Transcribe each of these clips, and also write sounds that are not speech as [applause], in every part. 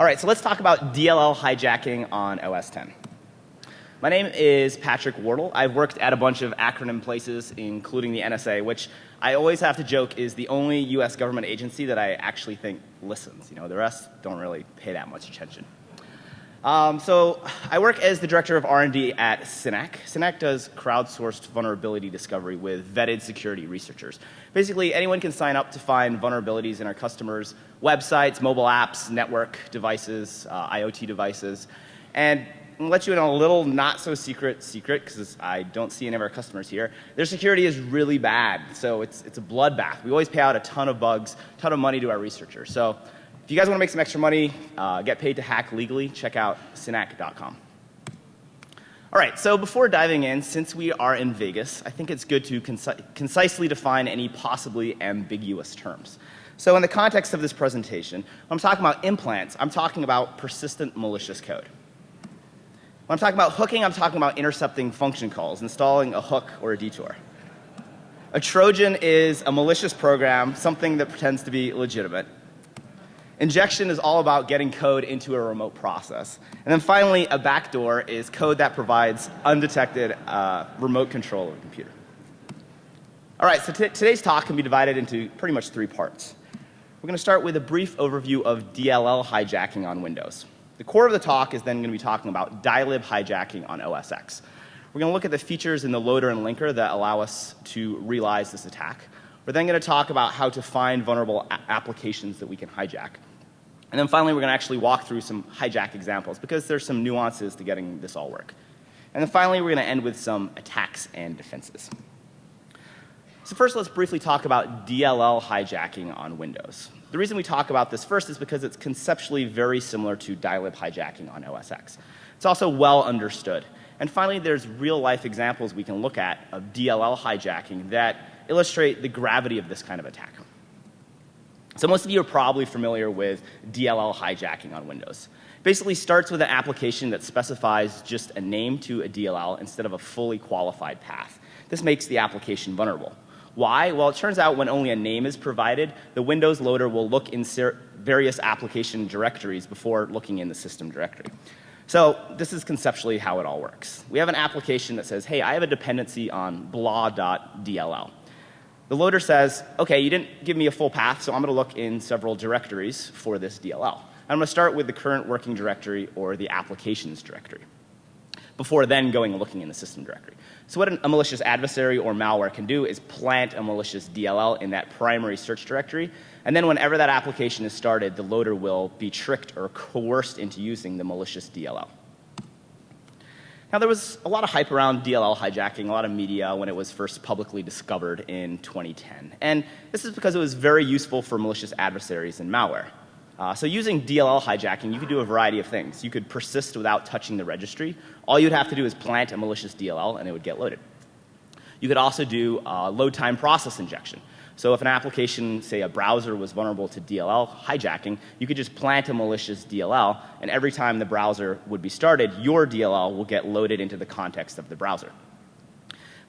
All right, so let's talk about DLL hijacking on OS 10. My name is Patrick Wardle. I've worked at a bunch of acronym places, including the NSA, which I always have to joke is the only U.S. government agency that I actually think listens. You know, the rest don't really pay that much attention. Um, so I work as the director of R&D at SYNAC. SYNAC does crowdsourced vulnerability discovery with vetted security researchers. Basically, anyone can sign up to find vulnerabilities in our customers' websites, mobile apps, network devices, uh, IoT devices, and I'll let you in a little not so secret secret because I don't see any of our customers here. Their security is really bad, so it's, it's a bloodbath. We always pay out a ton of bugs, ton of money to our researchers. So if you guys want to make some extra money, uh, get paid to hack legally, check out synac.com. All right, so before diving in, since we are in Vegas, I think it's good to conci concisely define any possibly ambiguous terms. So in the context of this presentation, when I'm talking about implants, I'm talking about persistent malicious code. When I'm talking about hooking, I'm talking about intercepting function calls, installing a hook or a detour. A Trojan is a malicious program, something that pretends to be legitimate. Injection is all about getting code into a remote process. And then finally, a backdoor is code that provides undetected uh, remote control of a computer. All right, so today's talk can be divided into pretty much three parts. We're going to start with a brief overview of DLL hijacking on Windows. The core of the talk is then going to be talking about dylib hijacking on OS X. We're going to look at the features in the loader and linker that allow us to realize this attack. We're then going to talk about how to find vulnerable applications that we can hijack. And then finally, we're going to actually walk through some hijack examples because there's some nuances to getting this all work. And then finally, we're going to end with some attacks and defenses. So first, let's briefly talk about DLL hijacking on Windows. The reason we talk about this first is because it's conceptually very similar to dylib hijacking on OS X. It's also well understood. And finally, there's real life examples we can look at of DLL hijacking that illustrate the gravity of this kind of attack. So most of you are probably familiar with DLL hijacking on Windows. Basically starts with an application that specifies just a name to a DLL instead of a fully qualified path. This makes the application vulnerable. Why? Well, it turns out when only a name is provided, the Windows loader will look in various application directories before looking in the system directory. So this is conceptually how it all works. We have an application that says, hey, I have a dependency on blah.dll. The loader says, okay, you didn't give me a full path, so I'm going to look in several directories for this DLL. I'm going to start with the current working directory or the applications directory before then going and looking in the system directory. So what a malicious adversary or malware can do is plant a malicious DLL in that primary search directory, and then whenever that application is started, the loader will be tricked or coerced into using the malicious DLL. Now there was a lot of hype around DLL hijacking, a lot of media when it was first publicly discovered in 2010. And this is because it was very useful for malicious adversaries and malware. Uh, so using DLL hijacking, you could do a variety of things. You could persist without touching the registry. All you'd have to do is plant a malicious DLL and it would get loaded. You could also do uh, load time process injection. So if an application, say a browser was vulnerable to DLL hijacking, you could just plant a malicious DLL and every time the browser would be started, your DLL will get loaded into the context of the browser.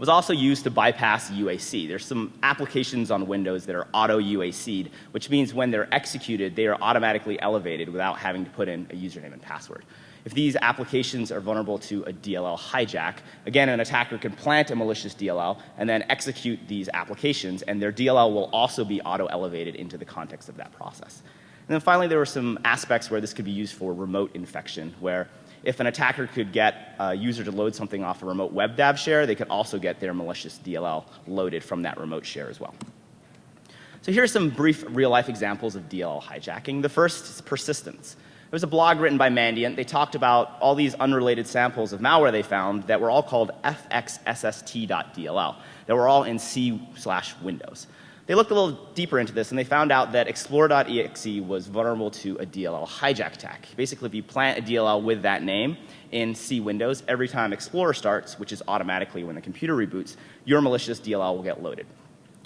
Was also used to bypass UAC. There's some applications on Windows that are auto UAC'd, which means when they're executed, they are automatically elevated without having to put in a username and password. If these applications are vulnerable to a DLL hijack, again, an attacker can plant a malicious DLL and then execute these applications, and their DLL will also be auto-elevated into the context of that process. And then finally, there were some aspects where this could be used for remote infection, where if an attacker could get a user to load something off a remote web WebDAV share, they could also get their malicious DLL loaded from that remote share as well. So here are some brief real-life examples of DLL hijacking. The first is persistence. There was a blog written by Mandiant. They talked about all these unrelated samples of malware they found that were all called fxsst.dll that were all in C slash Windows. They looked a little deeper into this and they found out that explorer.exe was vulnerable to a DLL hijack attack. Basically, if you plant a DLL with that name in C Windows, every time Explorer starts, which is automatically when the computer reboots, your malicious DLL will get loaded.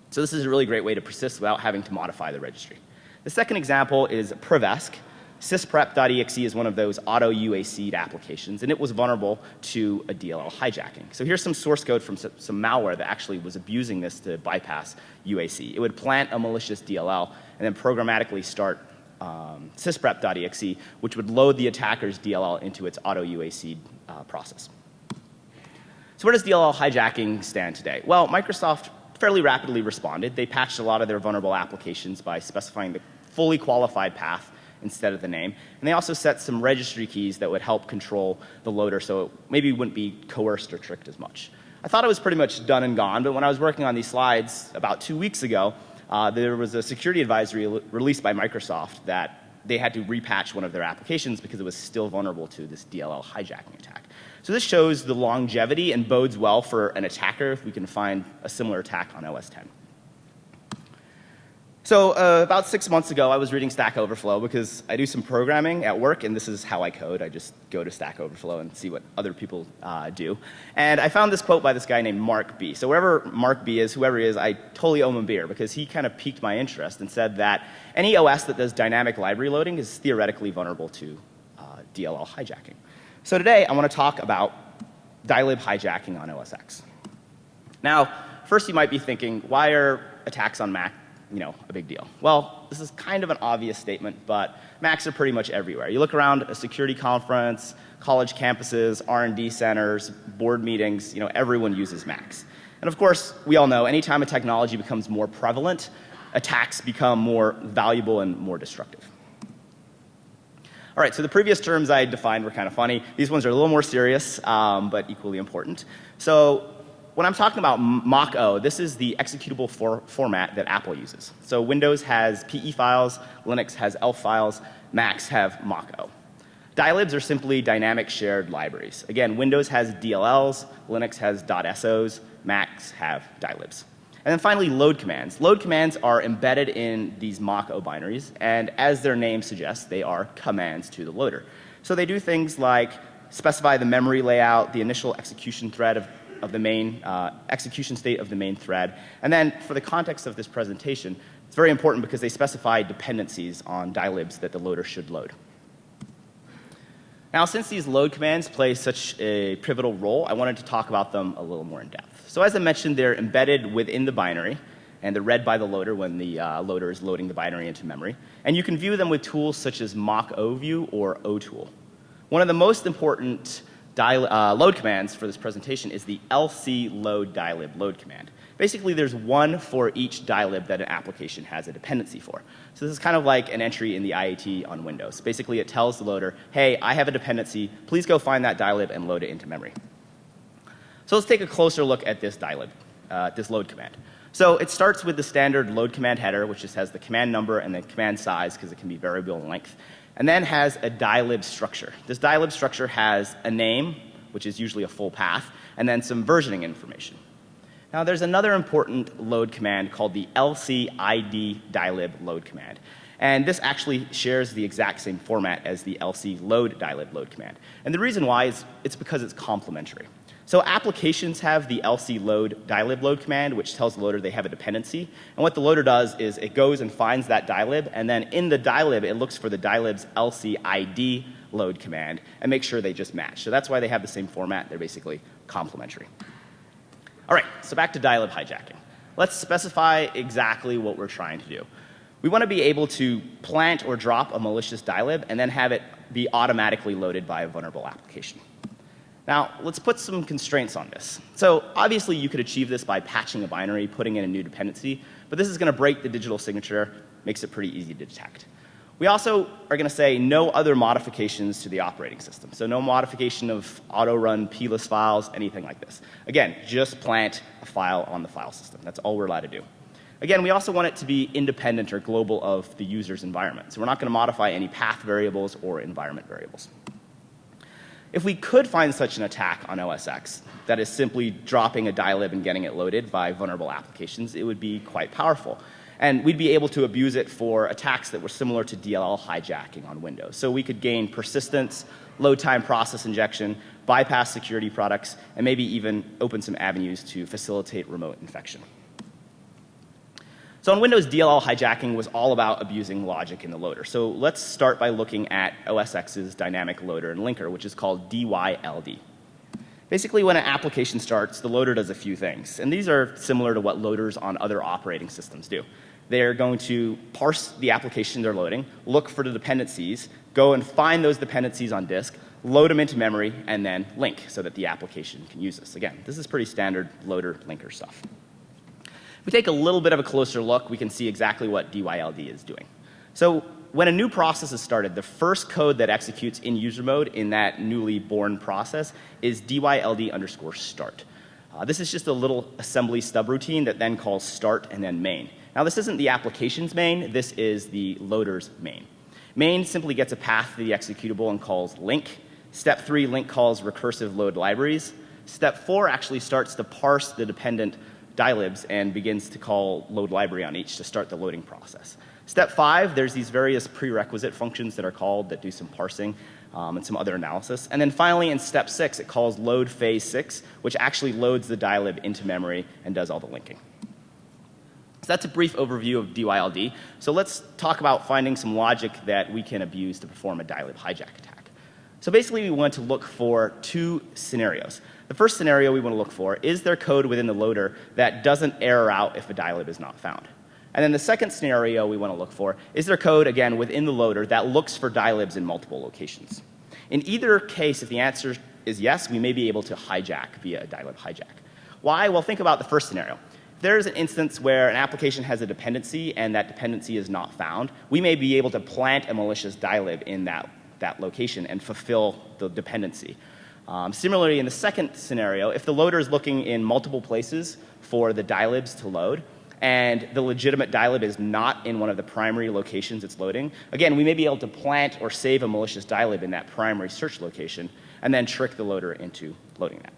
So this is a really great way to persist without having to modify the registry. The second example is Prevesc. Sysprep.exe is one of those auto UAC'd applications, and it was vulnerable to a DLL hijacking. So here's some source code from some, some malware that actually was abusing this to bypass UAC. It would plant a malicious DLL and then programmatically start um, sysprep.exe, which would load the attacker's DLL into its auto UAC uh, process. So where does DLL hijacking stand today? Well, Microsoft fairly rapidly responded. They patched a lot of their vulnerable applications by specifying the fully qualified path instead of the name. And they also set some registry keys that would help control the loader so it maybe wouldn't be coerced or tricked as much. I thought it was pretty much done and gone, but when I was working on these slides about two weeks ago, uh, there was a security advisory released by Microsoft that they had to repatch one of their applications because it was still vulnerable to this DLL hijacking attack. So this shows the longevity and bodes well for an attacker if we can find a similar attack on OS 10. So uh, about six months ago, I was reading Stack Overflow because I do some programming at work, and this is how I code. I just go to Stack Overflow and see what other people uh, do. And I found this quote by this guy named Mark B. So wherever Mark B is, whoever he is, I totally owe him a beer because he kind of piqued my interest and said that any OS that does dynamic library loading is theoretically vulnerable to uh, DLL hijacking. So today, I want to talk about dylib hijacking on OS X. Now, first you might be thinking, why are attacks on Mac you know, a big deal. Well, this is kind of an obvious statement, but Macs are pretty much everywhere. You look around a security conference, college campuses, R&D centers, board meetings, you know, everyone uses Macs. And of course, we all know anytime a technology becomes more prevalent, attacks become more valuable and more destructive. All right, so the previous terms I defined were kind of funny. These ones are a little more serious, um, but equally important. So when I'm talking about Mach-O, this is the executable for format that Apple uses. So Windows has PE files, Linux has ELF files, Macs have Mach-O. Dylibs are simply dynamic shared libraries. Again, Windows has DLLs, Linux has .sos, Macs have dylibs. And then finally, load commands. Load commands are embedded in these Mach-O binaries, and as their name suggests, they are commands to the loader. So they do things like specify the memory layout, the initial execution thread of of the main uh, execution state of the main thread. And then for the context of this presentation, it's very important because they specify dependencies on dylibs that the loader should load. Now, since these load commands play such a pivotal role, I wanted to talk about them a little more in depth. So as I mentioned, they're embedded within the binary, and they're read by the loader when the uh, loader is loading the binary into memory. And you can view them with tools such as Mach-O view or O-tool. One of the most important uh, load commands for this presentation is the lc load dylib load command. Basically, there's one for each dylib that an application has a dependency for. So this is kind of like an entry in the IAT on Windows. Basically, it tells the loader, hey, I have a dependency. Please go find that dylib and load it into memory. So let's take a closer look at this dylib, uh, this load command. So it starts with the standard load command header, which just has the command number and the command size because it can be variable in length and then has a dylib structure. This dylib structure has a name, which is usually a full path, and then some versioning information. Now there's another important load command called the lcid dylib load command. And this actually shares the exact same format as the lc load dylib load command. And the reason why is it's because it's complementary. So applications have the lc load dylib load command, which tells the loader they have a dependency. And what the loader does is it goes and finds that dylib, and then in the dylib, it looks for the dylib's lc id load command and makes sure they just match. So that's why they have the same format. They're basically complementary. All right, so back to dylib hijacking. Let's specify exactly what we're trying to do. We want to be able to plant or drop a malicious dylib and then have it be automatically loaded by a vulnerable application. Now, let's put some constraints on this. So obviously you could achieve this by patching a binary, putting in a new dependency, but this is going to break the digital signature, makes it pretty easy to detect. We also are going to say no other modifications to the operating system. So no modification of auto-run pless files, anything like this. Again, just plant a file on the file system. That's all we're allowed to do. Again, we also want it to be independent or global of the user's environment. So we're not going to modify any path variables or environment variables. If we could find such an attack on OS X that is simply dropping a dylib and getting it loaded by vulnerable applications, it would be quite powerful. And we'd be able to abuse it for attacks that were similar to DLL hijacking on Windows. So we could gain persistence, load time process injection, bypass security products, and maybe even open some avenues to facilitate remote infection. So on Windows, DLL hijacking was all about abusing logic in the loader. So let's start by looking at OSX's dynamic loader and linker, which is called DYLD. Basically, when an application starts, the loader does a few things. And these are similar to what loaders on other operating systems do. They're going to parse the application they're loading, look for the dependencies, go and find those dependencies on disk, load them into memory, and then link so that the application can use this. Again, this is pretty standard loader linker stuff. We take a little bit of a closer look, we can see exactly what DYLD is doing. So when a new process is started, the first code that executes in user mode in that newly born process is DYLD underscore start. Uh, this is just a little assembly stub routine that then calls start and then main. Now this isn't the application's main, this is the loader's main. Main simply gets a path to the executable and calls link. Step three, link calls recursive load libraries. Step four actually starts to parse the dependent dylibs and begins to call load library on each to start the loading process. Step five, there's these various prerequisite functions that are called that do some parsing um, and some other analysis. And then finally in step six, it calls load phase six, which actually loads the dylib into memory and does all the linking. So that's a brief overview of DYLD. So let's talk about finding some logic that we can abuse to perform a dylib hijack attack. So basically we want to look for two scenarios. The first scenario we want to look for is there code within the loader that doesn't error out if a dylib is not found. And then the second scenario we want to look for is there code again within the loader that looks for dylibs in multiple locations. In either case, if the answer is yes, we may be able to hijack via a dylib hijack. Why? Well, think about the first scenario If there's an instance where an application has a dependency and that dependency is not found, we may be able to plant a malicious dylib in that, that location and fulfill the dependency. Um, similarly, in the second scenario, if the loader is looking in multiple places for the dylibs to load, and the legitimate dylib is not in one of the primary locations it's loading, again, we may be able to plant or save a malicious dylib in that primary search location and then trick the loader into loading that.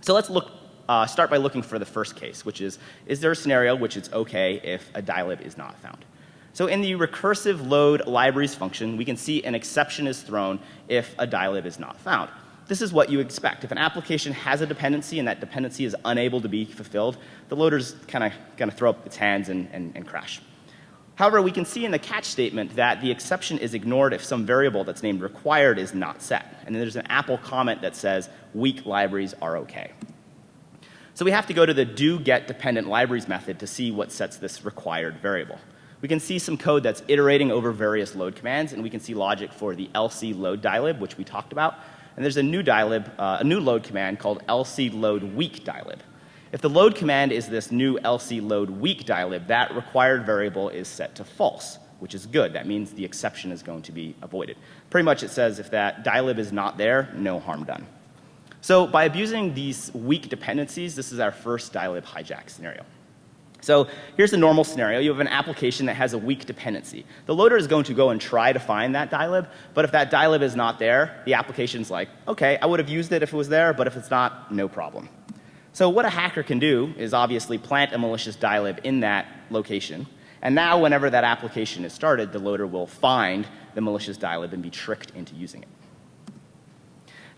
So let's look uh, start by looking for the first case, which is, is there a scenario which it's okay if a dylib is not found? So in the recursive load libraries function, we can see an exception is thrown if a dylib is not found. This is what you expect. If an application has a dependency and that dependency is unable to be fulfilled, the loader's kind of going to throw up its hands and, and, and crash. However, we can see in the catch statement that the exception is ignored if some variable that's named required is not set. And then there's an Apple comment that says weak libraries are okay. So we have to go to the do get dependent libraries method to see what sets this required variable. We can see some code that's iterating over various load commands and we can see logic for the lc load dylib which we talked about. And there's a new dylib, uh, a new load command called lc load weak dylib. If the load command is this new lc load weak dylib, that required variable is set to false, which is good. That means the exception is going to be avoided. Pretty much it says if that dylib is not there, no harm done. So by abusing these weak dependencies, this is our first dylib hijack scenario. So here's the normal scenario. You have an application that has a weak dependency. The loader is going to go and try to find that dylib, but if that dylib is not there, the application's like, okay, I would have used it if it was there, but if it's not, no problem. So what a hacker can do is obviously plant a malicious dylib in that location. And now whenever that application is started, the loader will find the malicious dylib and be tricked into using it.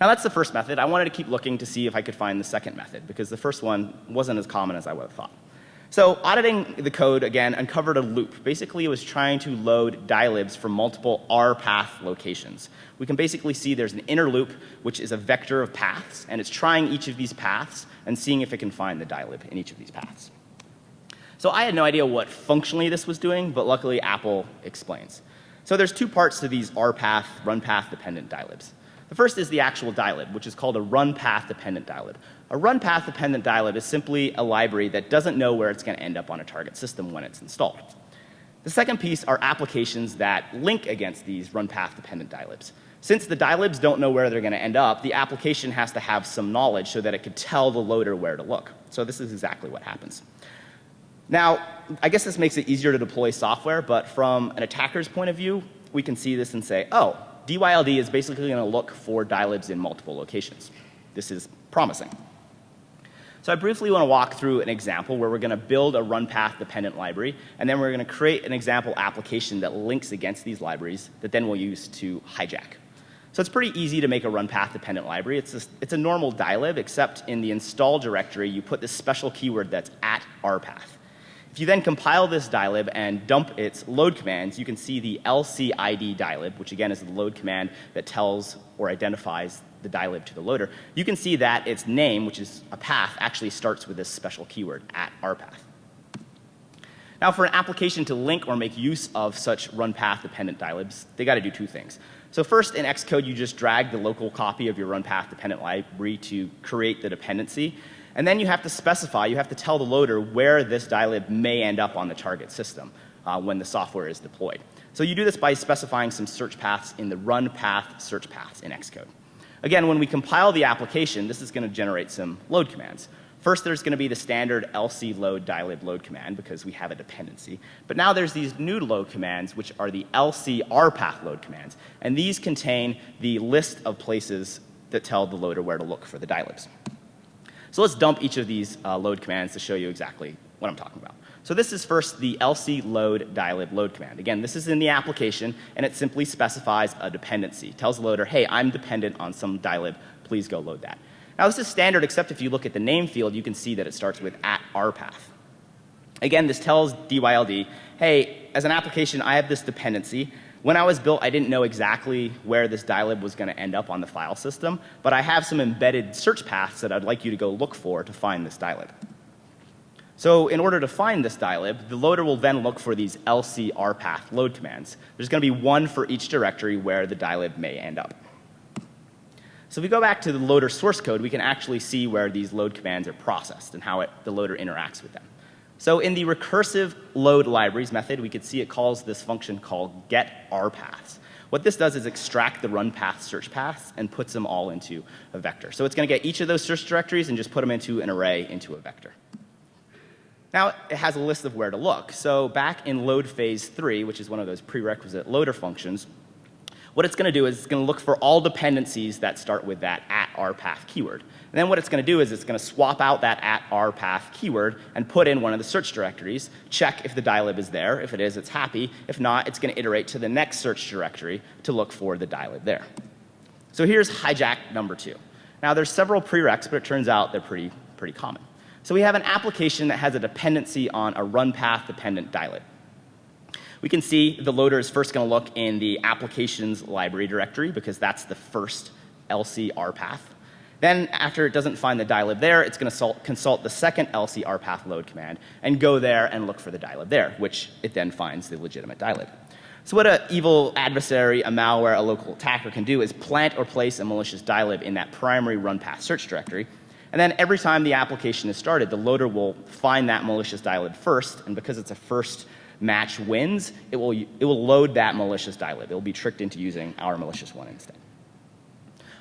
Now that's the first method. I wanted to keep looking to see if I could find the second method because the first one wasn't as common as I would have thought. So auditing the code again uncovered a loop. Basically it was trying to load dylibs from multiple R path locations. We can basically see there's an inner loop which is a vector of paths and it's trying each of these paths and seeing if it can find the dylib in each of these paths. So I had no idea what functionally this was doing, but luckily Apple explains. So there's two parts to these R path, run path dependent dylibs. The first is the actual dylib, which is called a run path dependent dylib. A run path dependent dylib is simply a library that doesn't know where it's going to end up on a target system when it's installed. The second piece are applications that link against these run path dependent dylibs. Since the dylibs don't know where they're going to end up, the application has to have some knowledge so that it could tell the loader where to look. So this is exactly what happens. Now, I guess this makes it easier to deploy software, but from an attacker's point of view, we can see this and say, oh, DYLD is basically going to look for dylibs in multiple locations. This is promising. So I briefly want to walk through an example where we're going to build a run path dependent library and then we're going to create an example application that links against these libraries that then we'll use to hijack. So it's pretty easy to make a run path dependent library. It's a, it's a normal dylib except in the install directory you put this special keyword that's at rpath. If you then compile this dylib and dump its load commands, you can see the lcid dylib, which again is the load command that tells or identifies the dylib to the loader. You can see that its name, which is a path, actually starts with this special keyword at rpath. Now, for an application to link or make use of such run path dependent dilibs, they got to do two things. So first, in Xcode, you just drag the local copy of your run path dependent library to create the dependency. And then you have to specify, you have to tell the loader where this dilib may end up on the target system uh, when the software is deployed. So you do this by specifying some search paths in the run path search paths in Xcode. Again, when we compile the application, this is going to generate some load commands. First, there's going to be the standard lc load dilib load command because we have a dependency. But now there's these new load commands, which are the lc rpath load commands. And these contain the list of places that tell the loader where to look for the dilibs. So let's dump each of these uh, load commands to show you exactly what I'm talking about. So this is first the lc load dilib load command. Again, this is in the application and it simply specifies a dependency. Tells the loader, hey, I'm dependent on some dilib, please go load that. Now this is standard except if you look at the name field, you can see that it starts with at rpath. Again, this tells DYLD, hey, as an application, I have this dependency. When I was built, I didn't know exactly where this dilib was going to end up on the file system, but I have some embedded search paths that I'd like you to go look for to find this dilib. So in order to find this dilib, the loader will then look for these lcrpath load commands. There's going to be one for each directory where the dilib may end up. So if we go back to the loader source code, we can actually see where these load commands are processed and how it, the loader interacts with them. So in the recursive load libraries method, we could see it calls this function called get rpaths. What this does is extract the run path search paths and puts them all into a vector. So it's going to get each of those search directories and just put them into an array into a vector. Now it has a list of where to look. So back in load phase three, which is one of those prerequisite loader functions, what it's going to do is it's going to look for all dependencies that start with that at rpath keyword. And then what it's going to do is it's going to swap out that at rpath keyword and put in one of the search directories, check if the dilib is there. If it is, it's happy. If not, it's going to iterate to the next search directory to look for the dilib there. So here's hijack number two. Now there's several prereqs, but it turns out they're pretty, pretty common. So we have an application that has a dependency on a run path dependent dilib. We can see the loader is first going to look in the applications library directory because that's the first LCR path. Then after it doesn't find the dilib there, it's going to consult the second LCR path load command and go there and look for the dilib there, which it then finds the legitimate dilib. So what an evil adversary, a malware, a local attacker can do is plant or place a malicious dilib in that primary run path search directory and then every time the application is started, the loader will find that malicious dilib first, and because it's a first match wins, it will, it will load that malicious dilib. It will be tricked into using our malicious one instead.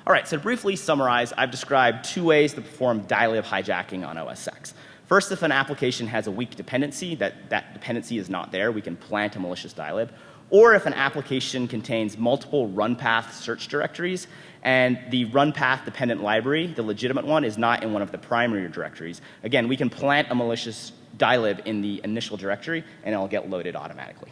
All right, so to briefly summarize, I've described two ways to perform dilib hijacking on OS X. First, if an application has a weak dependency, that that dependency is not there, we can plant a malicious dilib. Or if an application contains multiple run path search directories and the run path dependent library, the legitimate one, is not in one of the primary directories. Again, we can plant a malicious dilib in the initial directory and it'll get loaded automatically.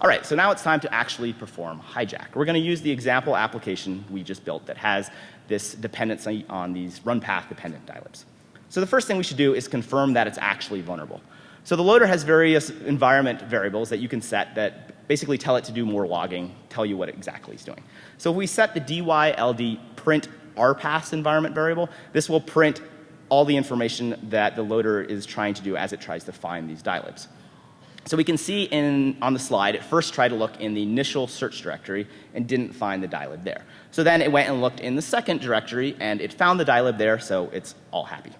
All right, so now it's time to actually perform hijack. We're going to use the example application we just built that has this dependency on these run path dependent dilibs. So the first thing we should do is confirm that it's actually vulnerable. So the loader has various environment variables that you can set that basically tell it to do more logging, tell you what exactly it's doing. So if we set the dyld print rpath environment variable, this will print all the information that the loader is trying to do as it tries to find these dilibs. So we can see in, on the slide, it first tried to look in the initial search directory and didn't find the dilib there. So then it went and looked in the second directory and it found the dilib there, so it's all happy.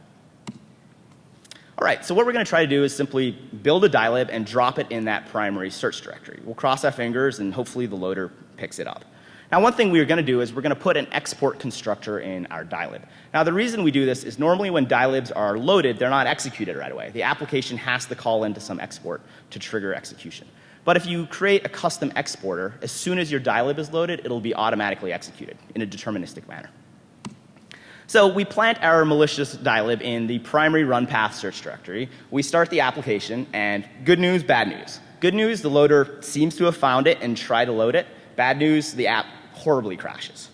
All right, so what we're going to try to do is simply build a dilib and drop it in that primary search directory. We'll cross our fingers and hopefully the loader picks it up. Now one thing we're going to do is we're going to put an export constructor in our dilib. Now the reason we do this is normally when dilibs are loaded, they're not executed right away. The application has to call into some export to trigger execution. But if you create a custom exporter, as soon as your dilib is loaded, it'll be automatically executed in a deterministic manner. So we plant our malicious dilib in the primary run path search directory. We start the application and good news, bad news. Good news, the loader seems to have found it and tried to load it. Bad news, the app horribly crashes.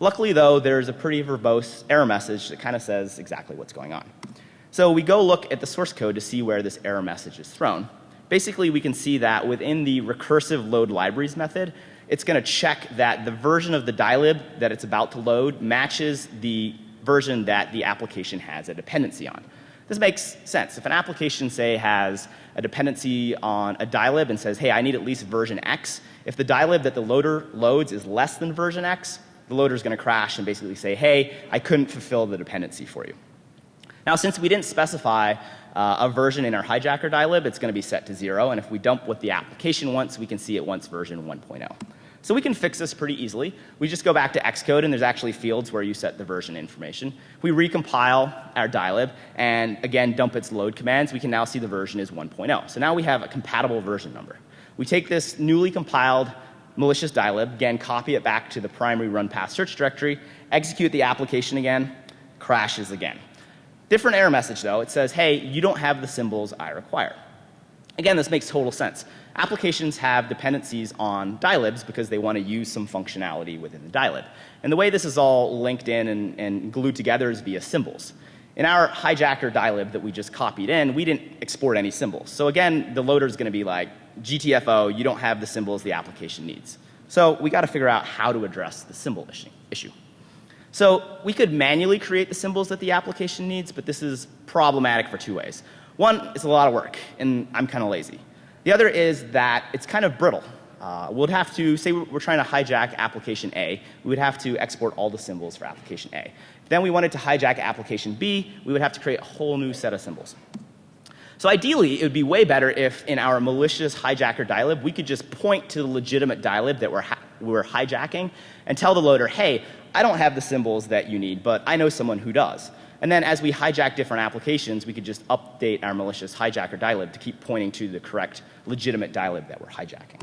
Luckily though, there's a pretty verbose error message that kind of says exactly what's going on. So we go look at the source code to see where this error message is thrown. Basically, we can see that within the recursive load libraries method, it's going to check that the version of the dilib that it's about to load matches the version that the application has a dependency on. This makes sense. If an application, say, has a dependency on a dylib and says, hey, I need at least version X, if the dylib that the loader loads is less than version X, the loader is going to crash and basically say, hey, I couldn't fulfill the dependency for you. Now, since we didn't specify uh, a version in our hijacker dylib, it's going to be set to zero. And if we dump what the application wants, we can see it wants version 1.0. So we can fix this pretty easily. We just go back to Xcode and there's actually fields where you set the version information. We recompile our dylib and again dump its load commands. We can now see the version is 1.0. So now we have a compatible version number. We take this newly compiled malicious dylib, again copy it back to the primary run path search directory, execute the application again, crashes again. Different error message though. It says, hey, you don't have the symbols I require. Again, this makes total sense. Applications have dependencies on dylibs because they want to use some functionality within the dylib. And the way this is all linked in and, and glued together is via symbols. In our hijacker dylib that we just copied in, we didn't export any symbols. So again, the loader is going to be like, GTFO, you don't have the symbols the application needs. So we got to figure out how to address the symbol issue. So we could manually create the symbols that the application needs, but this is problematic for two ways. One, it's a lot of work, and I'm kind of lazy. The other is that it's kind of brittle. Uh, we'd have to, say we're trying to hijack application A, we would have to export all the symbols for application A. Then we wanted to hijack application B, we would have to create a whole new set of symbols. So ideally, it would be way better if in our malicious hijacker dylib, we could just point to the legitimate dylib that we're, we're hijacking and tell the loader, hey, I don't have the symbols that you need, but I know someone who does. And then as we hijack different applications, we could just update our malicious hijacker dylib to keep pointing to the correct legitimate dylib that we're hijacking.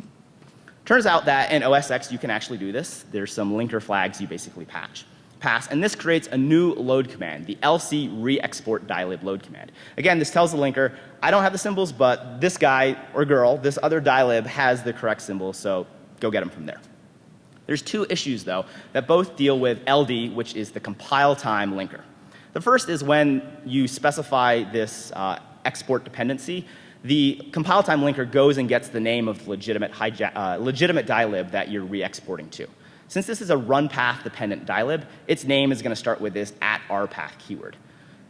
Turns out that in OS X you can actually do this. There's some linker flags you basically patch, pass, and this creates a new load command, the lc re-export dylib load command. Again, this tells the linker, I don't have the symbols, but this guy or girl, this other dylib has the correct symbols, so go get them from there. There's two issues though that both deal with LD, which is the compile time linker. The first is when you specify this uh, export dependency, the compile time linker goes and gets the name of the legitimate, uh, legitimate dylib that you're re-exporting to. Since this is a run path dependent dylib, its name is going to start with this at rpath keyword.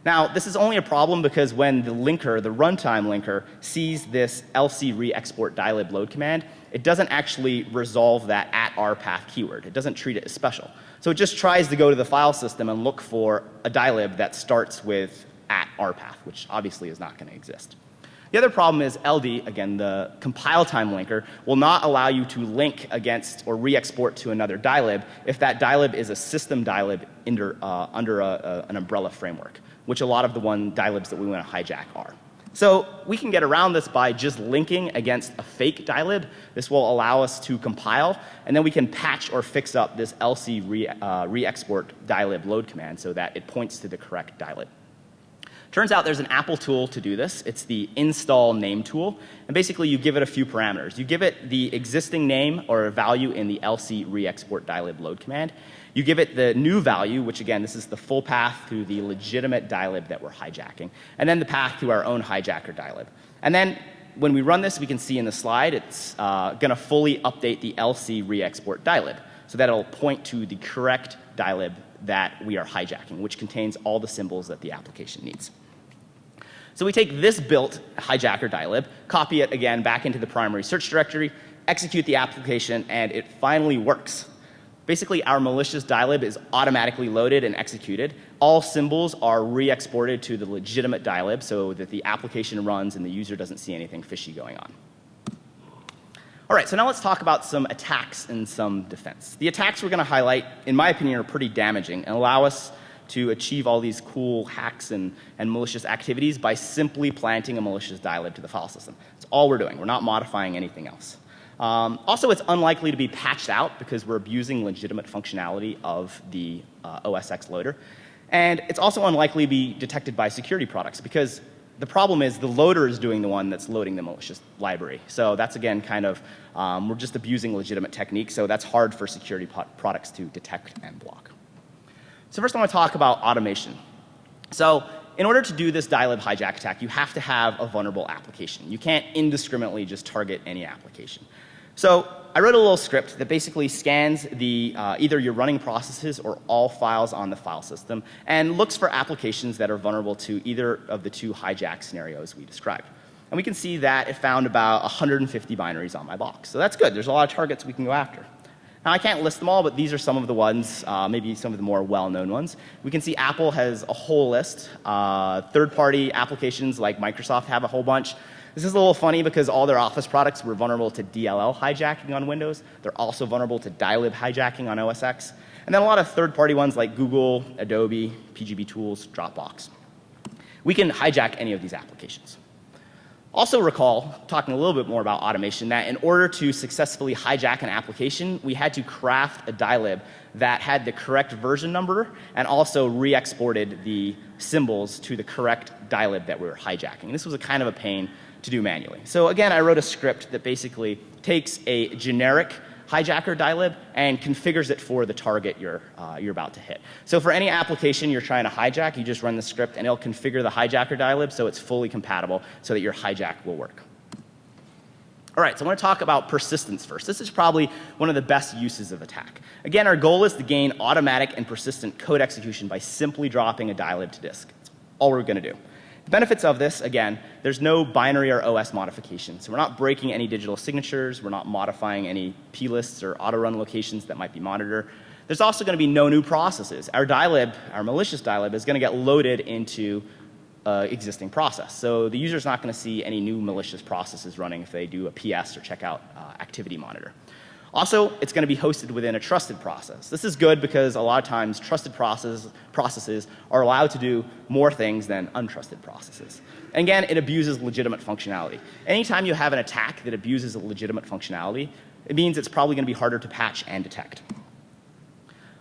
Now, this is only a problem because when the linker, the runtime linker, sees this lc re-export dylib load command, it doesn't actually resolve that at rpath keyword. It doesn't treat it as special. So it just tries to go to the file system and look for a dylib that starts with at rpath, which obviously is not going to exist. The other problem is LD, again, the compile time linker, will not allow you to link against or re-export to another dylib if that dylib is a system dylib under, uh, under a, a, an umbrella framework, which a lot of the one dylibs that we want to hijack are. So we can get around this by just linking against a fake dylib. This will allow us to compile, and then we can patch or fix up this lc re, uh, re-export dylib load command so that it points to the correct dylib. Turns out there's an Apple tool to do this. It's the install name tool. And basically you give it a few parameters. You give it the existing name or value in the lc re-export dylib load command. You give it the new value, which again, this is the full path to the legitimate dylib that we're hijacking, and then the path to our own hijacker dylib. And then when we run this, we can see in the slide, it's uh, going to fully update the LC re-export dylib. So that it'll point to the correct dylib that we are hijacking, which contains all the symbols that the application needs. So we take this built hijacker dylib, copy it again back into the primary search directory, execute the application, and it finally works. Basically, our malicious dylib is automatically loaded and executed. All symbols are re-exported to the legitimate dylib so that the application runs and the user doesn't see anything fishy going on. All right, so now let's talk about some attacks and some defense. The attacks we're going to highlight, in my opinion, are pretty damaging and allow us to achieve all these cool hacks and, and malicious activities by simply planting a malicious dylib to the file system. That's all we're doing. We're not modifying anything else. Um, also, it's unlikely to be patched out because we're abusing legitimate functionality of the uh, OS X loader. And it's also unlikely to be detected by security products because the problem is the loader is doing the one that's loading the malicious library. So that's again kind of, um, we're just abusing legitimate techniques, so that's hard for security products to detect and block. So first I want to talk about automation. So in order to do this dylib hijack attack, you have to have a vulnerable application. You can't indiscriminately just target any application. So I wrote a little script that basically scans the, uh, either your running processes or all files on the file system and looks for applications that are vulnerable to either of the two hijack scenarios we described. And we can see that it found about 150 binaries on my box. So that's good. There's a lot of targets we can go after. Now I can't list them all, but these are some of the ones, uh, maybe some of the more well-known ones. We can see Apple has a whole list. Uh, third-party applications like Microsoft have a whole bunch. This is a little funny because all their Office products were vulnerable to DLL hijacking on Windows. They're also vulnerable to dylib hijacking on OS X. And then a lot of third-party ones like Google, Adobe, PGB Tools, Dropbox. We can hijack any of these applications. Also recall, talking a little bit more about automation, that in order to successfully hijack an application, we had to craft a dylib that had the correct version number and also re-exported the symbols to the correct dylib that we were hijacking. This was a kind of a pain to do manually. So again, I wrote a script that basically takes a generic hijacker dylib and configures it for the target you're, uh, you're about to hit. So for any application you're trying to hijack, you just run the script and it'll configure the hijacker dylib so it's fully compatible so that your hijack will work. All right, so I want to talk about persistence first. This is probably one of the best uses of attack. Again, our goal is to gain automatic and persistent code execution by simply dropping a dylib to disk. That's all we're going to do. The benefits of this, again, there's no binary or OS modification. So we're not breaking any digital signatures. We're not modifying any plists or auto run locations that might be monitored. There's also going to be no new processes. Our dylib, our malicious dylib, is going to get loaded into uh, existing process. So the user is not going to see any new malicious processes running if they do a PS or check out uh, activity monitor. Also, it's going to be hosted within a trusted process. This is good because a lot of times trusted process, processes are allowed to do more things than untrusted processes. And again, it abuses legitimate functionality. Anytime you have an attack that abuses a legitimate functionality, it means it's probably going to be harder to patch and detect.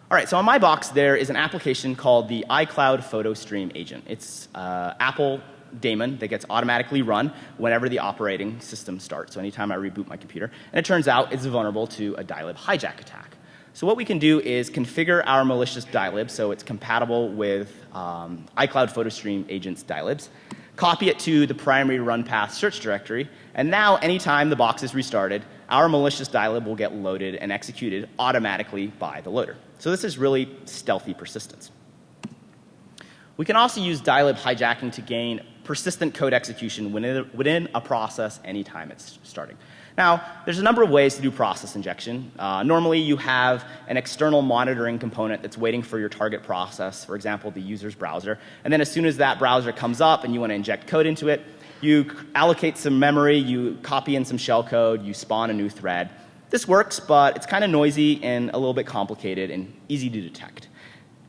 All right, so on my box there is an application called the iCloud Photo Stream Agent. It's uh, Apple daemon that gets automatically run whenever the operating system starts. So anytime I reboot my computer. And it turns out it's vulnerable to a dylib hijack attack. So what we can do is configure our malicious dylib so it's compatible with um, iCloud PhotoStream agent's dylibs, copy it to the primary run path search directory, and now anytime the box is restarted, our malicious dylib will get loaded and executed automatically by the loader. So this is really stealthy persistence. We can also use dylib hijacking to gain persistent code execution within, within a process anytime it's starting. Now, there's a number of ways to do process injection. Uh, normally, you have an external monitoring component that's waiting for your target process, for example, the user's browser. And then as soon as that browser comes up and you want to inject code into it, you allocate some memory, you copy in some shell code, you spawn a new thread. This works, but it's kind of noisy and a little bit complicated and easy to detect.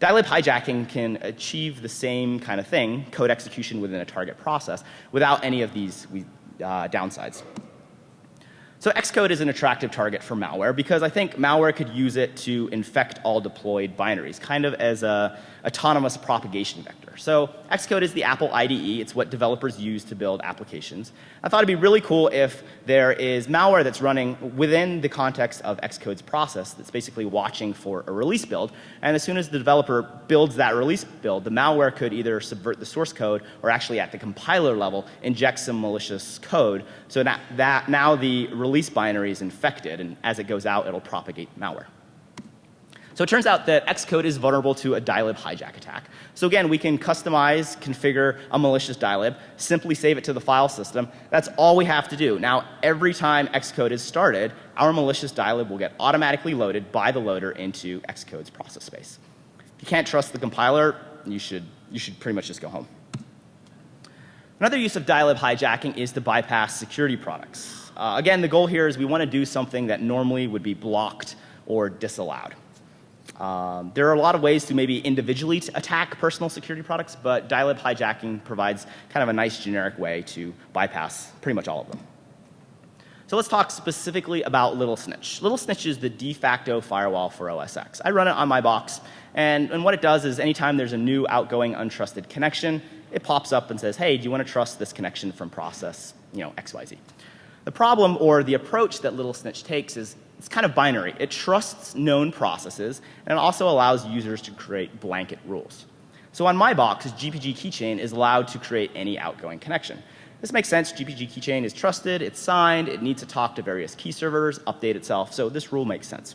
Dylib hijacking can achieve the same kind of thing, code execution within a target process, without any of these uh, downsides. So Xcode is an attractive target for malware because I think malware could use it to infect all deployed binaries, kind of as a autonomous propagation vector. So Xcode is the Apple IDE. It's what developers use to build applications. I thought it'd be really cool if there is malware that's running within the context of Xcode's process that's basically watching for a release build. And as soon as the developer builds that release build, the malware could either subvert the source code or actually at the compiler level inject some malicious code so that, that now the release binary is infected and as it goes out it'll propagate malware. So it turns out that Xcode is vulnerable to a dylib hijack attack. So again, we can customize, configure a malicious dylib, simply save it to the file system. That's all we have to do. Now, every time Xcode is started, our malicious dylib will get automatically loaded by the loader into Xcode's process space. If you can't trust the compiler, you should, you should pretty much just go home. Another use of dylib hijacking is to bypass security products. Uh, again, the goal here is we want to do something that normally would be blocked or disallowed. Um, there are a lot of ways to maybe individually attack personal security products, but dylib hijacking provides kind of a nice generic way to bypass pretty much all of them. So let's talk specifically about Little Snitch. Little Snitch is the de facto firewall for OS X. I run it on my box, and, and what it does is anytime there's a new outgoing untrusted connection, it pops up and says, hey, do you want to trust this connection from process, you know, XYZ. The problem or the approach that Little Snitch takes is it's kind of binary. It trusts known processes and it also allows users to create blanket rules. So on my box, GPG keychain is allowed to create any outgoing connection. This makes sense. GPG keychain is trusted, it's signed, it needs to talk to various key servers, update itself. So this rule makes sense.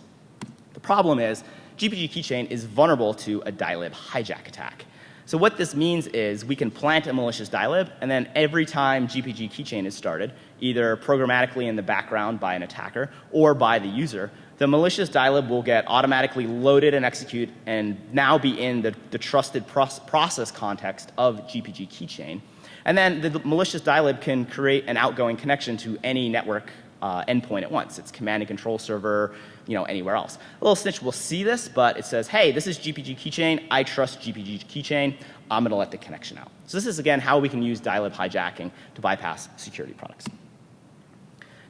The problem is GPG keychain is vulnerable to a dilib hijack attack. So what this means is we can plant a malicious dilib, and then every time GPG keychain is started, either programmatically in the background by an attacker or by the user, the malicious dilib will get automatically loaded and execute and now be in the, the trusted process context of GPG keychain. And then the malicious dilib can create an outgoing connection to any network uh, endpoint at once. It's command and control server, you know, anywhere else. A little snitch will see this, but it says, hey, this is GPG keychain. I trust GPG keychain. I'm going to let the connection out. So this is, again, how we can use dilib hijacking to bypass security products.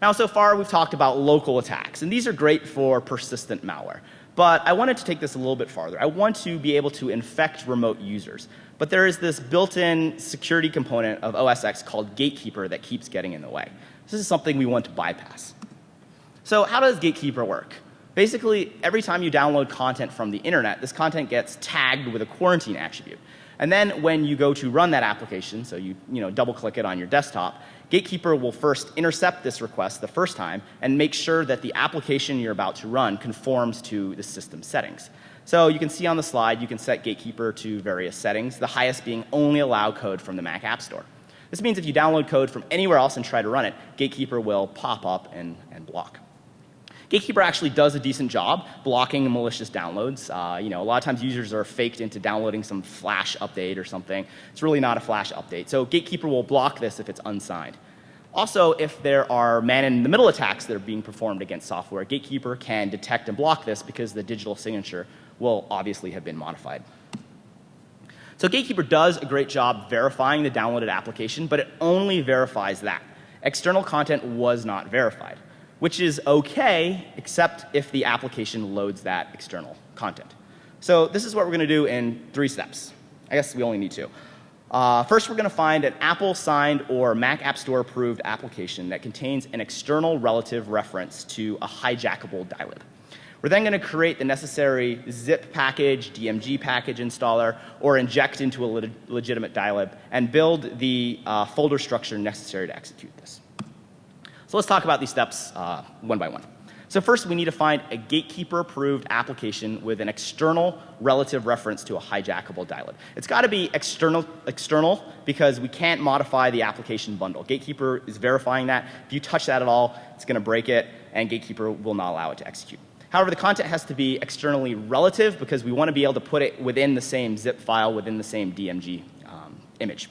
Now, so far, we've talked about local attacks, and these are great for persistent malware. But I wanted to take this a little bit farther. I want to be able to infect remote users. But there is this built-in security component of OS X called Gatekeeper that keeps getting in the way. This is something we want to bypass. So how does Gatekeeper work? Basically, every time you download content from the internet, this content gets tagged with a quarantine attribute. And then when you go to run that application, so you, you know, double click it on your desktop, Gatekeeper will first intercept this request the first time and make sure that the application you're about to run conforms to the system settings. So you can see on the slide, you can set Gatekeeper to various settings, the highest being only allow code from the Mac App Store. This means if you download code from anywhere else and try to run it, Gatekeeper will pop up and, and block. Gatekeeper actually does a decent job blocking malicious downloads. Uh, you know, a lot of times users are faked into downloading some Flash update or something. It's really not a Flash update. So Gatekeeper will block this if it's unsigned. Also, if there are man-in-the-middle attacks that are being performed against software, Gatekeeper can detect and block this because the digital signature will obviously have been modified. So Gatekeeper does a great job verifying the downloaded application, but it only verifies that. External content was not verified, which is okay, except if the application loads that external content. So this is what we're going to do in three steps. I guess we only need two. Uh, first, we're going to find an Apple signed or Mac App Store approved application that contains an external relative reference to a hijackable dilib. We're then going to create the necessary zip package, DMG package installer, or inject into a le legitimate dilib and build the uh, folder structure necessary to execute this. So let's talk about these steps uh, one by one. So first we need to find a gatekeeper approved application with an external relative reference to a hijackable dilib. It's got to be external, external because we can't modify the application bundle. Gatekeeper is verifying that. If you touch that at all, it's going to break it and Gatekeeper will not allow it to execute. However, the content has to be externally relative because we want to be able to put it within the same zip file within the same DMG um, image.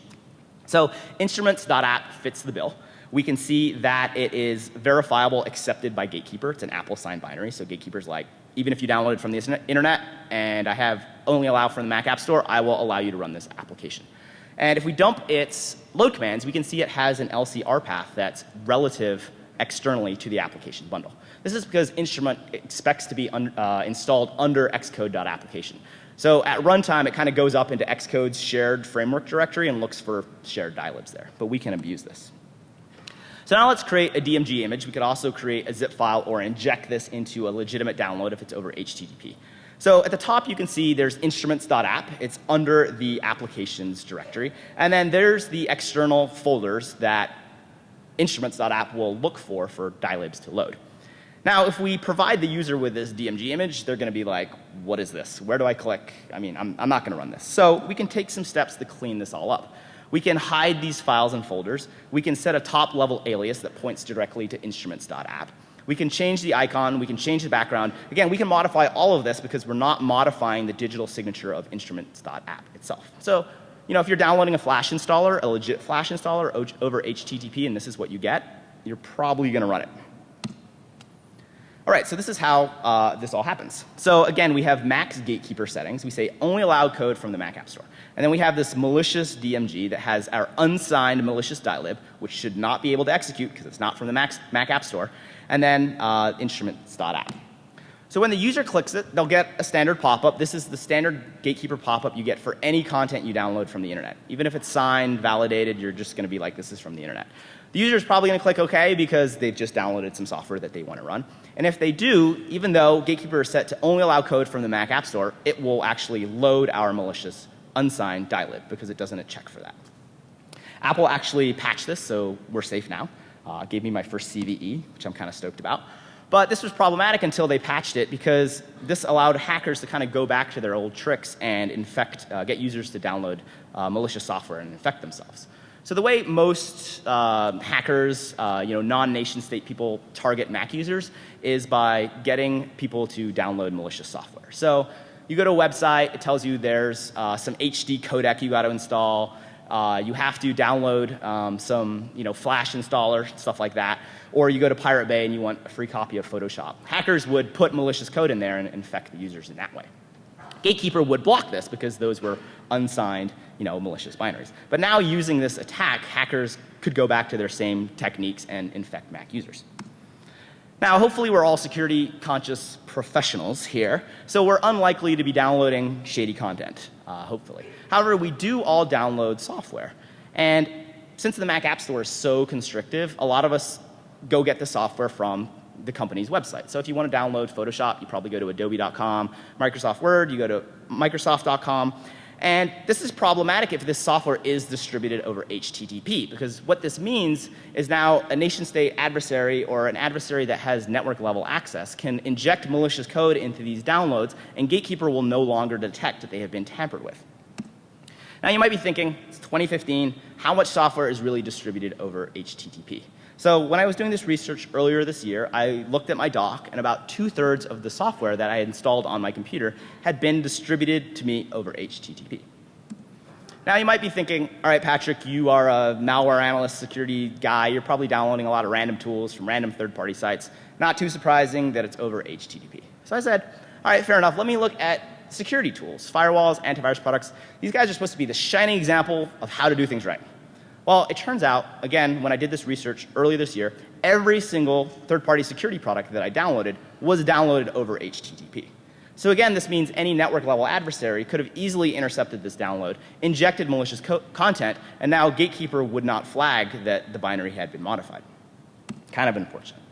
So instruments.app fits the bill. We can see that it is verifiable accepted by Gatekeeper. It's an Apple signed binary. So Gatekeeper's like, even if you downloaded from the internet and I have only allow from the Mac App Store, I will allow you to run this application. And if we dump its load commands, we can see it has an LCR path that's relative externally to the application bundle. This is because instrument expects to be un, uh, installed under xcode.application. So at runtime, it kind of goes up into Xcode's shared framework directory and looks for shared dilibs there. But we can abuse this. So now let's create a DMG image. We could also create a zip file or inject this into a legitimate download if it's over HTTP. So at the top you can see there's instruments.app. It's under the applications directory. And then there's the external folders that instruments.app will look for for dilibs to load. Now, if we provide the user with this DMG image, they're going to be like, what is this? Where do I click? I mean, I'm, I'm not going to run this. So we can take some steps to clean this all up. We can hide these files and folders. We can set a top level alias that points directly to instruments.app. We can change the icon. We can change the background. Again, we can modify all of this because we're not modifying the digital signature of instruments.app itself. So, you know, if you're downloading a Flash installer, a legit Flash installer over HTTP, and this is what you get, you're probably going to run it. All right, so this is how uh, this all happens. So again, we have max gatekeeper settings. We say only allow code from the Mac App Store. And then we have this malicious DMG that has our unsigned malicious dilib, which should not be able to execute because it's not from the Mac, Mac App Store. And then uh, instruments.app. So when the user clicks it, they'll get a standard pop-up. This is the standard gatekeeper pop-up you get for any content you download from the internet. Even if it's signed, validated, you're just going to be like, this is from the internet. The user is probably going to click OK because they've just downloaded some software that they want to run. And if they do, even though Gatekeeper is set to only allow code from the Mac App Store, it will actually load our malicious unsigned dilib because it doesn't check for that. Apple actually patched this, so we're safe now. Uh, gave me my first CVE, which I'm kind of stoked about. But this was problematic until they patched it because this allowed hackers to kind of go back to their old tricks and infect, uh, get users to download uh, malicious software and infect themselves. So the way most uh, hackers, uh, you know, non-nation state people target Mac users is by getting people to download malicious software. So you go to a website, it tells you there's uh, some HD codec you got to install. Uh, you have to download um, some, you know, Flash installer, stuff like that. Or you go to Pirate Bay and you want a free copy of Photoshop. Hackers would put malicious code in there and infect the users in that way. Gatekeeper would block this because those were unsigned, you know, malicious binaries. But now using this attack, hackers could go back to their same techniques and infect Mac users. Now, hopefully we're all security conscious professionals here, so we're unlikely to be downloading shady content, uh, hopefully. However, we do all download software. And since the Mac App Store is so constrictive, a lot of us go get the software from the company's website. So if you want to download Photoshop, you probably go to adobe.com, Microsoft Word, you go to microsoft.com. And this is problematic if this software is distributed over HTTP, because what this means is now a nation state adversary or an adversary that has network level access can inject malicious code into these downloads, and Gatekeeper will no longer detect that they have been tampered with. Now you might be thinking, it's 2015, how much software is really distributed over HTTP? So when I was doing this research earlier this year, I looked at my dock and about two thirds of the software that I had installed on my computer had been distributed to me over HTTP. Now you might be thinking, all right, Patrick, you are a malware analyst, security guy. You're probably downloading a lot of random tools from random third party sites. Not too surprising that it's over HTTP. So I said, all right, fair enough. Let me look at security tools, firewalls, antivirus products. These guys are supposed to be the shining example of how to do things right. Well, it turns out, again, when I did this research earlier this year, every single third-party security product that I downloaded was downloaded over HTTP. So again, this means any network level adversary could have easily intercepted this download, injected malicious content, and now Gatekeeper would not flag that the binary had been modified. Kind of unfortunate.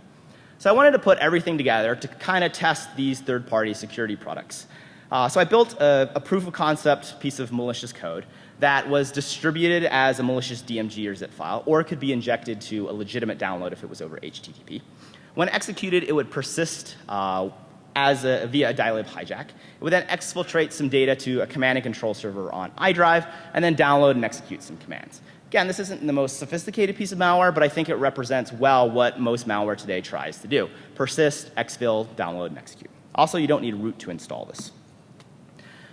So I wanted to put everything together to kind of test these third-party security products. Uh, so I built a, a proof of concept piece of malicious code that was distributed as a malicious DMG or zip file, or it could be injected to a legitimate download if it was over HTTP. When executed, it would persist uh, as a, via a dilib hijack. It would then exfiltrate some data to a command and control server on iDrive, and then download and execute some commands. Again, this isn't the most sophisticated piece of malware, but I think it represents well what most malware today tries to do. Persist, exfil, download, and execute. Also, you don't need root to install this.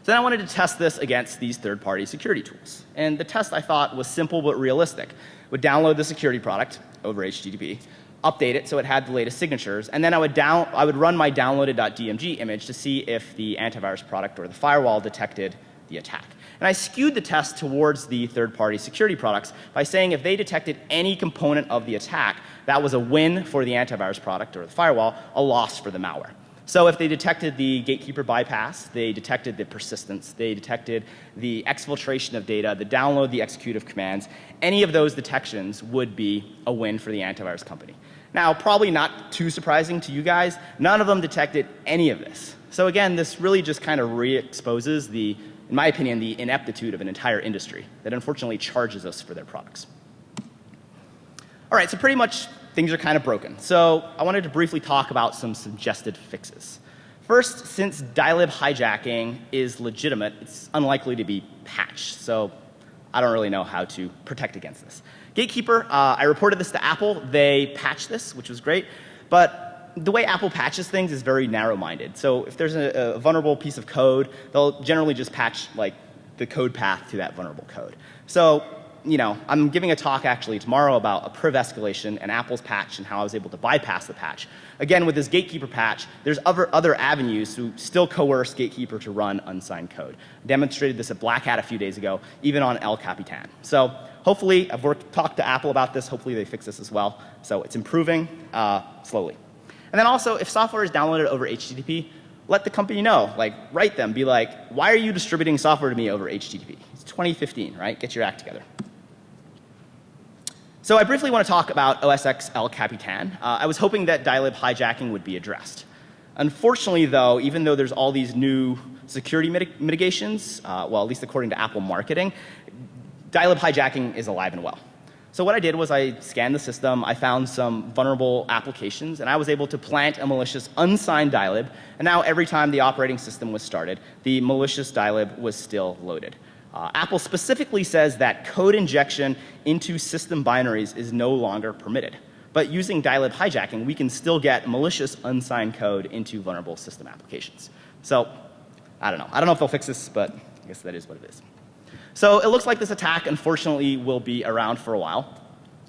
So then I wanted to test this against these third party security tools. And the test I thought was simple but realistic. Would download the security product over HTTP, update it so it had the latest signatures, and then I would down I would run my downloaded.dmg image to see if the antivirus product or the firewall detected the attack. And I skewed the test towards the third party security products by saying if they detected any component of the attack, that was a win for the antivirus product or the firewall, a loss for the malware. So if they detected the gatekeeper bypass, they detected the persistence, they detected the exfiltration of data, the download, the execute of commands, any of those detections would be a win for the antivirus company. Now, probably not too surprising to you guys, none of them detected any of this. So again, this really just kind of re-exposes the, in my opinion, the ineptitude of an entire industry that unfortunately charges us for their products. All right, so pretty much things are kind of broken. So I wanted to briefly talk about some suggested fixes. First, since dilib hijacking is legitimate, it's unlikely to be patched. So I don't really know how to protect against this. Gatekeeper, uh, I reported this to Apple. They patched this, which was great. But the way Apple patches things is very narrow-minded. So if there's a, a vulnerable piece of code, they'll generally just patch like the code path to that vulnerable code. So you know, I'm giving a talk actually tomorrow about a priv escalation and Apple's patch and how I was able to bypass the patch. Again, with this gatekeeper patch, there's other, other avenues to still coerce gatekeeper to run unsigned code. I demonstrated this at Black Hat a few days ago, even on El Capitan. So hopefully, I've worked, talked to Apple about this. Hopefully they fix this as well. So it's improving uh, slowly. And then also, if software is downloaded over HTTP, let the company know. Like, write them. Be like, why are you distributing software to me over HTTP? It's 2015, right? Get your act together. So I briefly want to talk about OS X El Capitan. Uh, I was hoping that dilib hijacking would be addressed. Unfortunately, though, even though there's all these new security mitig mitigations, uh, well, at least according to Apple marketing, Dylib hijacking is alive and well. So what I did was I scanned the system, I found some vulnerable applications, and I was able to plant a malicious unsigned dylib, and now every time the operating system was started, the malicious dylib was still loaded. Uh, Apple specifically says that code injection into system binaries is no longer permitted. But using dylib hijacking, we can still get malicious unsigned code into vulnerable system applications. So, I don't know. I don't know if they'll fix this, but I guess that is what it is. So it looks like this attack, unfortunately, will be around for a while.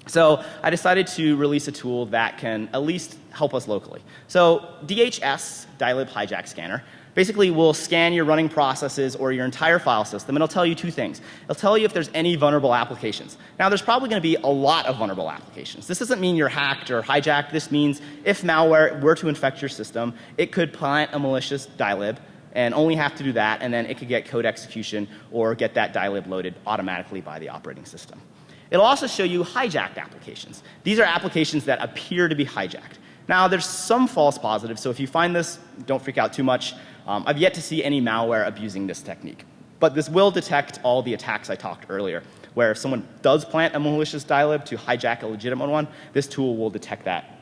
So I decided to release a tool that can at least help us locally. So DHS, Dylib Hijack Scanner, basically will scan your running processes or your entire file system and it'll tell you two things. It'll tell you if there's any vulnerable applications. Now there's probably going to be a lot of vulnerable applications. This doesn't mean you're hacked or hijacked. This means if malware were to infect your system, it could plant a malicious Dylib and only have to do that and then it could get code execution or get that dylib loaded automatically by the operating system. It'll also show you hijacked applications. These are applications that appear to be hijacked. Now there's some false positives, so if you find this, don't freak out too much. Um, I've yet to see any malware abusing this technique. But this will detect all the attacks I talked earlier, where if someone does plant a malicious dylib to hijack a legitimate one, this tool will detect that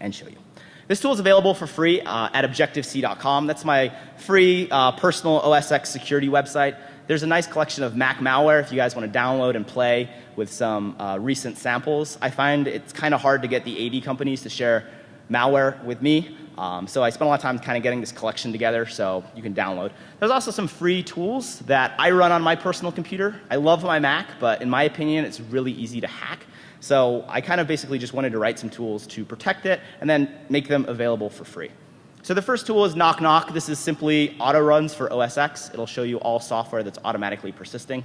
and show you. This tool is available for free uh, at objectivec.com. That's my free uh, personal OSX security website. There's a nice collection of Mac malware if you guys want to download and play with some uh, recent samples. I find it's kind of hard to get the AV companies to share malware with me. Um, so I spent a lot of time kind of getting this collection together so you can download. There's also some free tools that I run on my personal computer. I love my Mac, but in my opinion, it's really easy to hack. So I kind of basically just wanted to write some tools to protect it and then make them available for free. So the first tool is Knock Knock. This is simply auto runs for OS X. It'll show you all software that's automatically persisting.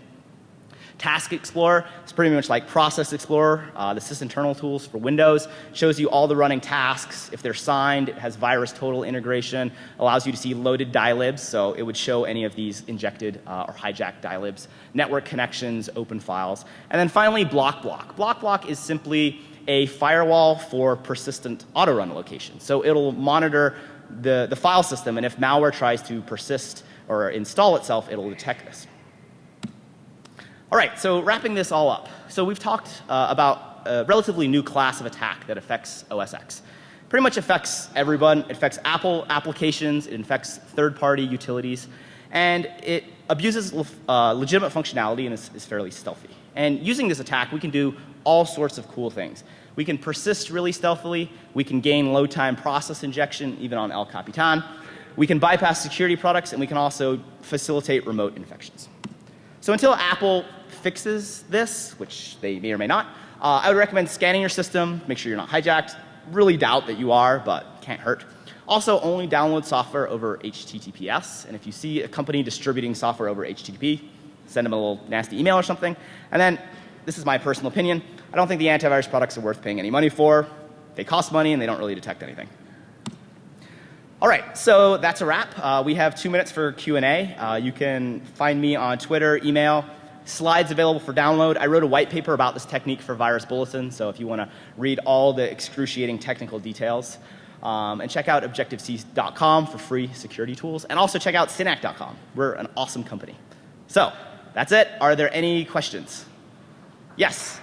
Task Explorer is pretty much like Process Explorer, uh, the sysinternal tools for Windows. Shows you all the running tasks. If they're signed, it has VirusTotal integration, allows you to see loaded dylibs, so it would show any of these injected uh, or hijacked dylibs, network connections, open files. And then finally, Block Block. Block Block is simply a firewall for persistent auto run locations. So it'll monitor the, the file system, and if malware tries to persist or install itself, it'll detect this. All right, so wrapping this all up. So we've talked uh, about a relatively new class of attack that affects OS X. Pretty much affects everyone. It affects Apple applications. It affects third-party utilities. And it abuses uh, legitimate functionality and is, is fairly stealthy. And using this attack, we can do all sorts of cool things. We can persist really stealthily. We can gain low time process injection even on El Capitan. We can bypass security products and we can also facilitate remote infections. So until Apple fixes this, which they may or may not, uh, I would recommend scanning your system, make sure you're not hijacked. Really doubt that you are, but can't hurt. Also, only download software over HTTPS. And if you see a company distributing software over HTTP, send them a little nasty email or something. And then, this is my personal opinion, I don't think the antivirus products are worth paying any money for. They cost money and they don't really detect anything. All right, so that's a wrap. Uh, we have two minutes for Q&A. Uh, you can find me on Twitter, email, slides available for download. I wrote a white paper about this technique for Virus Bulletin, so if you want to read all the excruciating technical details. Um, and check out objectivec.com for free security tools. And also check out synack.com. We're an awesome company. So that's it. Are there any questions? Yes.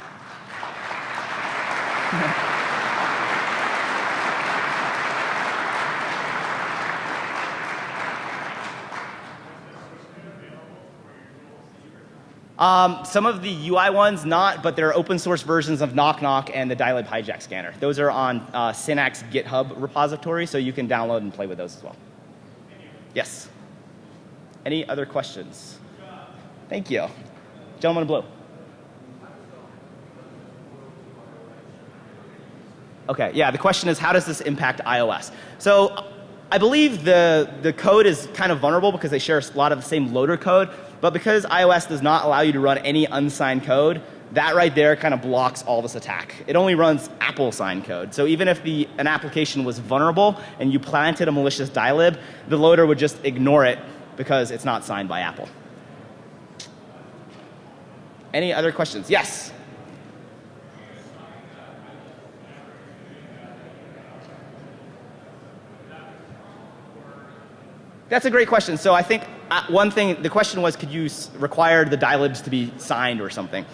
[laughs] Um, some of the UI ones not, but there are open source versions of Knock Knock and the Dylib Hijack Scanner. Those are on uh, Synack's GitHub repository, so you can download and play with those as well. Yes. Any other questions? Thank you. Gentleman in blue. Okay, yeah, the question is how does this impact iOS? So I believe the, the code is kind of vulnerable because they share a lot of the same loader code, but because iOS does not allow you to run any unsigned code, that right there kind of blocks all this attack. It only runs Apple signed code. So even if the, an application was vulnerable and you planted a malicious dylib, the loader would just ignore it because it's not signed by Apple. Any other questions? Yes. That's a great question. So I think uh, one thing, the question was, could you require the dilibs to be signed or something?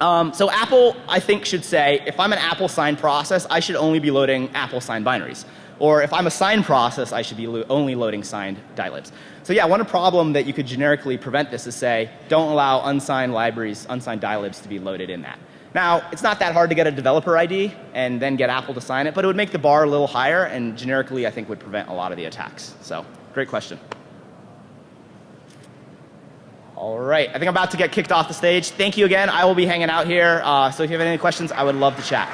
Um, so Apple, I think, should say, if I'm an Apple sign process, I should only be loading Apple signed binaries. Or if I'm a sign process, I should be lo- only loading signed dilibs. So yeah, one problem that you could generically prevent this is say, don't allow unsigned libraries, unsigned dilibs to be loaded in that. Now, it's not that hard to get a developer ID and then get Apple to sign it, but it would make the bar a little higher and generically I think would prevent a lot of the attacks. So, great question. All right, I think I'm about to get kicked off the stage. Thank you again. I will be hanging out here. Uh, so if you have any questions, I would love to chat.